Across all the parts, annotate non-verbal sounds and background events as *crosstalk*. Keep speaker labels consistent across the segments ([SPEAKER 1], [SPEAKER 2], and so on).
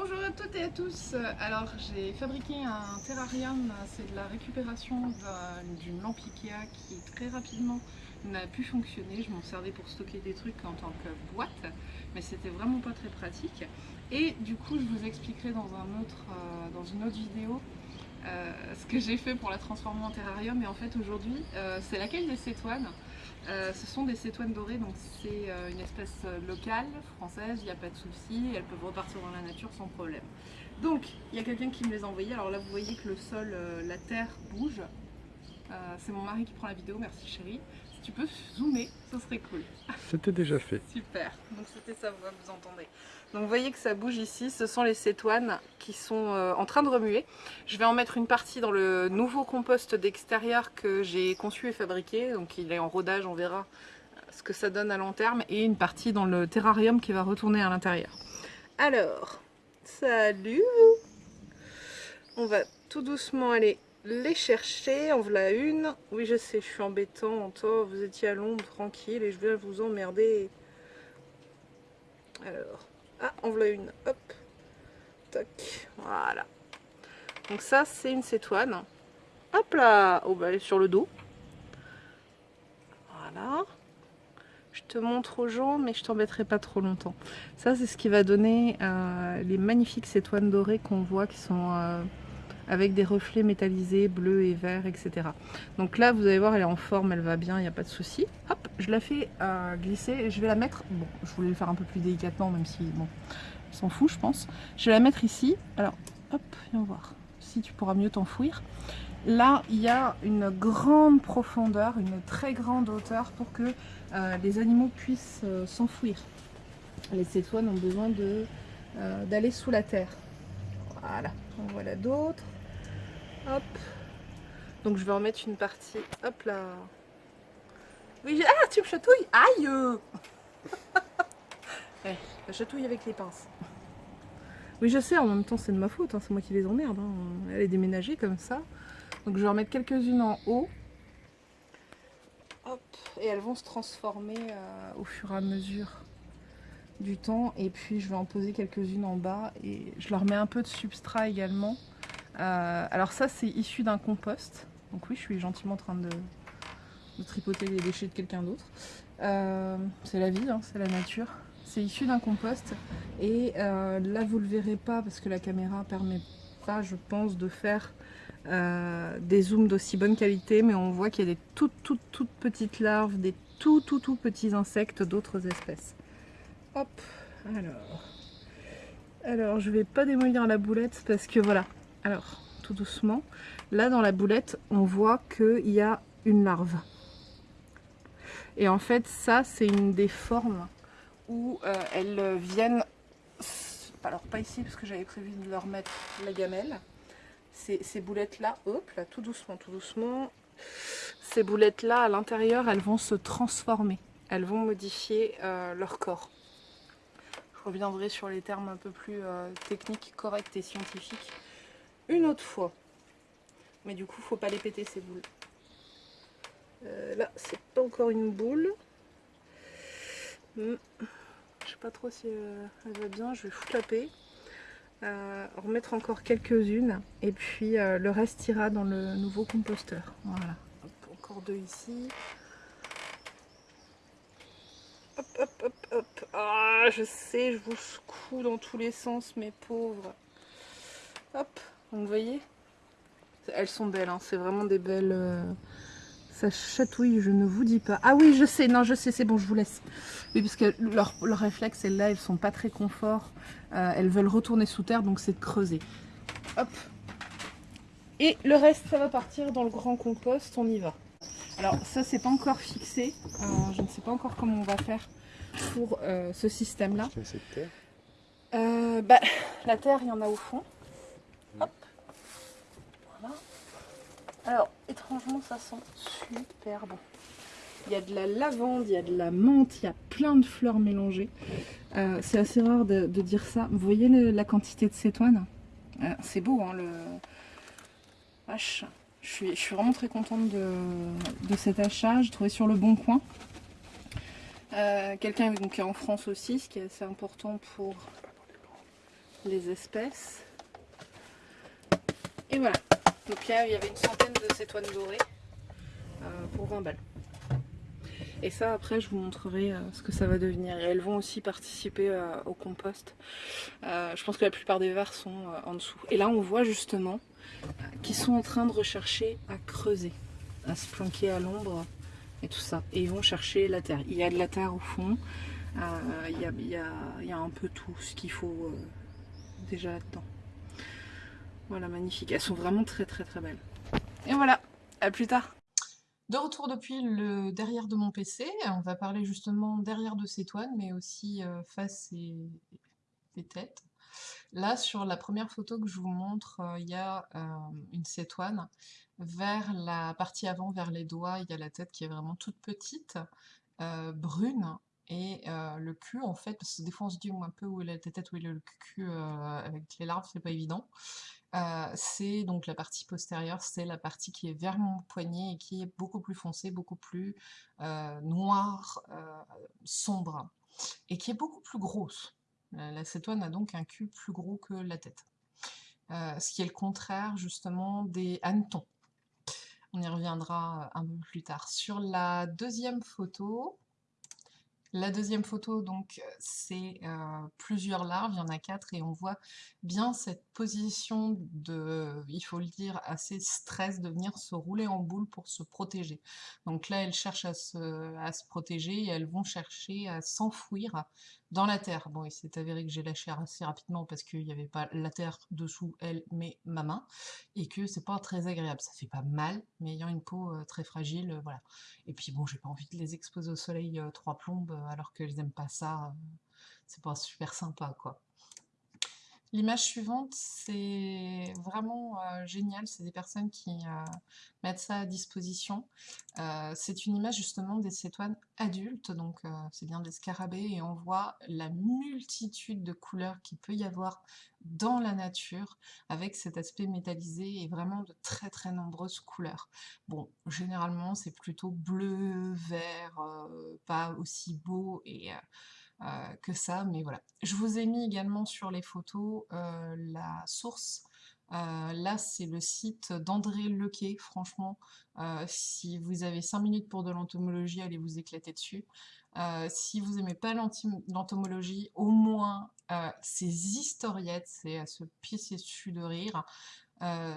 [SPEAKER 1] Bonjour à toutes et à tous. Alors j'ai fabriqué un terrarium, c'est de la récupération d'une lampe Ikea qui très rapidement n'a pu fonctionner. Je m'en servais pour stocker des trucs en tant que boîte, mais c'était vraiment pas très pratique. Et du coup je vous expliquerai dans, un autre, euh, dans une autre vidéo euh, ce que j'ai fait pour la transformer en terrarium. Et en fait aujourd'hui euh, c'est laquelle des cétoines? Euh, ce sont des cétoines dorées, donc c'est euh, une espèce euh, locale, française, il n'y a pas de souci, elles peuvent repartir dans la nature sans problème. Donc, il y a quelqu'un qui me les a envoyées, alors là vous voyez que le sol, la terre bouge, c'est mon mari qui prend la vidéo, merci chérie. Si tu peux zoomer, ce serait cool.
[SPEAKER 2] C'était déjà fait.
[SPEAKER 1] Super, donc c'était voix, vous entendez. Donc vous voyez que ça bouge ici, ce sont les cétoines qui sont euh, en train de remuer. Je vais en mettre une partie dans le nouveau compost d'extérieur que j'ai conçu et fabriqué, donc il est en rodage, on verra ce que ça donne à long terme, et une partie dans le terrarium qui va retourner à l'intérieur. Alors, salut On va tout doucement aller les chercher, en voilà une. Oui je sais, je suis embêtante, vous étiez à l'ombre, tranquille, et je viens vous emmerder. Alors, ah, en voilà une. Hop. Tac. Voilà. Donc ça, c'est une cétoine. Hop là. Oh, bah, elle sur le dos. Voilà. Je te montre aux gens, mais je t'embêterai pas trop longtemps. Ça, c'est ce qui va donner euh, les magnifiques cétoines dorées qu'on voit qui sont... Euh, avec des reflets métallisés, bleus et verts, etc. Donc là, vous allez voir, elle est en forme, elle va bien, il n'y a pas de souci. Hop, je la fais euh, glisser je vais la mettre... Bon, je voulais le faire un peu plus délicatement, même si, bon, s'en fout, je pense. Je vais la mettre ici. Alors, hop, viens voir si tu pourras mieux t'enfouir. Là, il y a une grande profondeur, une très grande hauteur pour que euh, les animaux puissent euh, s'enfouir. Les cétoines ont besoin d'aller sous la terre. Voilà, en voilà d'autres. Donc je vais en mettre une partie. Hop là. Oui, ah, tu me chatouilles Aïe *laughs* eh, La chatouille avec les pinces. Oui, je sais, en même temps, c'est de ma faute. Hein, c'est moi qui les emmerde. Hein. Elle est déménagée comme ça. Donc je vais en mettre quelques-unes en haut. Hop. Et elles vont se transformer euh, au fur et à mesure du temps. Et puis je vais en poser quelques-unes en bas. Et je leur mets un peu de substrat également euh, alors ça c'est issu d'un compost. Donc oui je suis gentiment en train de, tripoter les déchets de quelqu'un d'autre. Euh, c'est la vie, hein, c'est la nature. C'est issu d'un compost et euh, là vous le verrez pas parce que la caméra permet pas je pense de faire des zooms d'aussi bonne qualité mais on voit qu'il y a des toutes toutes toutes petites larves, des tout tout tout petits insectes d'autres espèces. Hop, alors... Alors je vais pas démolir la boulette parce que voilà, alors, tout doucement. Là, dans la boulette, on voit qu'il y a une larve. Et en fait, ça, c'est une des formes où euh, elles viennent... Alors, pas ici, parce que j'avais prévu de leur mettre la gamelle. Ces, boulettes-là, hop, là, tout doucement, tout doucement. Ces boulettes-là, à l'intérieur, elles vont se transformer. Elles vont modifier euh, leur corps. Je reviendrai sur les termes un peu plus euh, techniques, corrects et scientifiques une autre fois. Mais du coup, faut pas les péter ces boules. Euh, là, c'est pas encore une boule. Hmm. Je sais pas trop si euh, elle va bien. Je vais foutre la paix. Euh, remettre encore quelques-unes. Et puis le reste ira dans le nouveau composteur. Voilà. encore deux ici. Hop, hop, hop, hop. Ah, je sais, je vous secoue dans tous les sens, mes pauvres. Hop. Donc vous voyez? Elles sont belles, hein. c'est vraiment des belles... Euh, ça chatouille, je ne vous dis pas. Ah oui, je sais, non, je sais, c'est bon, je vous laisse. Oui, parce que leur, leur réflexe, elles-là, elles sont pas très confort. Euh, elles veulent retourner sous terre, donc c'est de creuser. Hop Et le reste, ça va partir dans le grand compost, on y va. Alors ça, c'est pas encore fixé. Euh, je ne sais pas encore comment on va faire pour ce système-là. bah, la terre, il y en a au fond. Alors, étrangement, ça sent super bon. Il y a de la lavande, il y a de la menthe, il y a plein de fleurs mélangées. Euh, c'est assez rare de, dire ça. Vous voyez la quantité de cétoine? Euh, C'est beau, hein, le... Suis, je suis vraiment très contente de, cet achat. J'ai trouvé sur le bon coin. Euh, quelqu'un qui est en France aussi, ce qui est assez important pour
[SPEAKER 3] les espèces. Et voilà. Donc là, il y avait une centaine de cétoines dorées euh, pour 20 balles. Et ça, après, je vous montrerai euh, ce que ça va devenir. Et elles vont aussi participer euh, au compost. je pense que la plupart des vers sont en dessous. Et là, on voit justement qu'ils sont en train de rechercher à creuser, à se planquer à l'ombre et tout ça. Et ils vont chercher la terre. Il y a de la terre au fond. il, y a, il, y a, un peu tout ce qu'il faut déjà là-dedans. Voilà, magnifique. Elles sont vraiment très très très belles. Et voilà, à plus tard
[SPEAKER 1] de retour depuis le derrière de mon PC, on va parler justement derrière de ces toiles, mais aussi euh, face et, tête. Là, sur la première photo que je vous montre, euh, il y a euh, une cétoine. Vers la partie avant, vers les doigts, il y a la tête qui est vraiment toute petite, brune, et le cul, en fait, parce que des fois on se dit un peu où est la tête, où est le cul avec les larves, c'est pas évident. c'est donc la partie postérieure, c'est la partie qui est vers mon poignet et qui est beaucoup plus foncée, beaucoup plus noire, sombre, et qui est beaucoup plus grosse. La cétoine a donc un cul plus gros que la tête. ce qui est le contraire justement des hannetons. On y reviendra un peu plus tard. Sur la deuxième photo, la deuxième photo, donc, c'est euh, plusieurs larves, il y en a quatre, et on voit bien cette position de, il faut le dire, assez stress de venir se rouler en boule pour se protéger. Donc là, elles cherchent à se, à se protéger et elles vont chercher à s'enfouir dans la terre. Bon, il s'est avéré que j'ai lâché assez rapidement parce qu'il n'y avait pas la terre dessous elle, mais ma main, et que c'est pas très agréable. Ça fait pas mal, mais ayant une peau euh, très fragile, euh, voilà. Et puis bon, j'ai pas envie de les exposer au soleil euh, trois plombes alors qu'elles aiment pas ça. c'est pas super sympa, quoi. L'image suivante, c'est vraiment euh, génial, c'est des personnes qui euh, mettent ça à disposition. Euh, c'est une image justement des cétoines adultes, donc c'est bien des scarabées, et on voit la multitude de couleurs qu'il peut y avoir dans la nature, avec cet aspect métallisé et vraiment de très très nombreuses couleurs. Bon, généralement c'est plutôt bleu, vert, pas aussi beau et que ça, mais voilà. Je vous ai mis également sur les photos euh, la source. Euh, là, c'est le site d'André Lequet, franchement, si vous avez 5 minutes pour de l'entomologie, allez vous éclater dessus. si vous n'aimez pas l'entomologie, au moins ces historiettes, c'est à se pisser dessus de rire.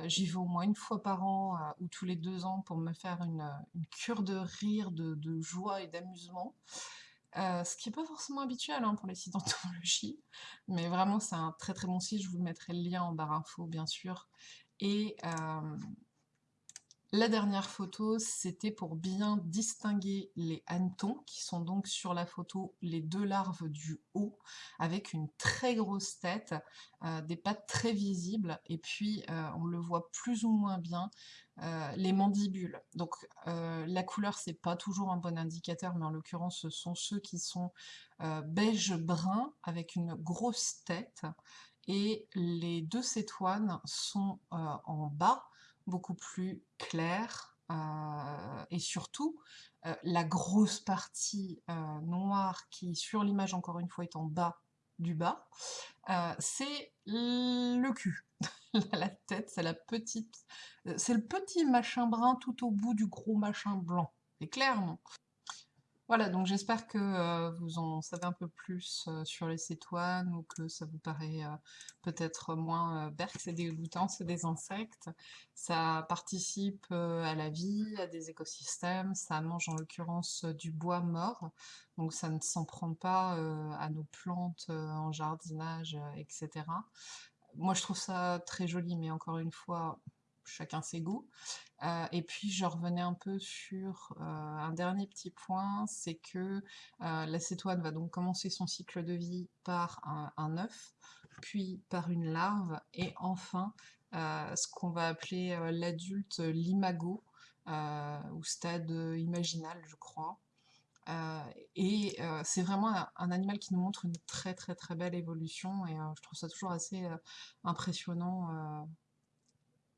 [SPEAKER 1] J'y vais au moins une fois par an ou tous les deux ans pour me faire une, cure de rire, de joie et d'amusement. Euh, ce qui n'est pas forcément habituel hein, pour les sites d'entomologie, mais vraiment c'est un très très bon site, je vous mettrai le lien en barre info bien sûr. Et euh, la dernière photo, c'était pour bien distinguer les hannetons, qui sont donc sur la photo les deux larves du haut, avec une très grosse tête, euh, des pattes très visibles, et puis on le voit plus ou moins bien, euh, les mandibules. Donc euh, la couleur c'est pas toujours un bon indicateur, mais en l'occurrence ce sont ceux qui sont euh, beige-brun avec une grosse tête. Et les deux cétoines sont en bas, beaucoup plus clairs. et surtout, la grosse partie noire qui sur l'image encore une fois est en bas du bas, c'est le cul. *laughs* la tête, c'est la petite, euh, c'est le petit machin brun tout au bout du gros machin blanc. C'est clair, non Voilà, donc j'espère que euh, vous en savez un peu plus euh, sur les cétoines ou que ça vous paraît peut-être moins berk, c'est dégoûtant, c'est des insectes. Ça participe à la vie, à des écosystèmes, ça mange en l'occurrence du bois mort, donc ça ne s'en prend pas à nos plantes en jardinage, etc moi je trouve ça très joli, mais encore une fois, chacun ses goûts. Euh, et puis je revenais un peu sur euh, un dernier petit point, c'est que euh, la cétoine va donc commencer son cycle de vie par un, œuf, puis par une larve, et enfin ce qu'on va appeler l'adulte l'imago, ou stade imaginal je crois. Euh, et euh, c'est vraiment un, animal qui nous montre une très très très belle évolution et euh, je trouve ça toujours assez impressionnant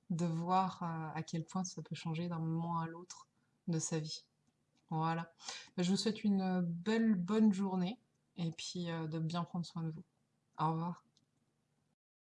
[SPEAKER 1] de voir à quel point ça peut changer d'un moment à l'autre de sa vie. Voilà. Je vous souhaite une belle bonne journée et puis de bien prendre soin de vous. Au revoir.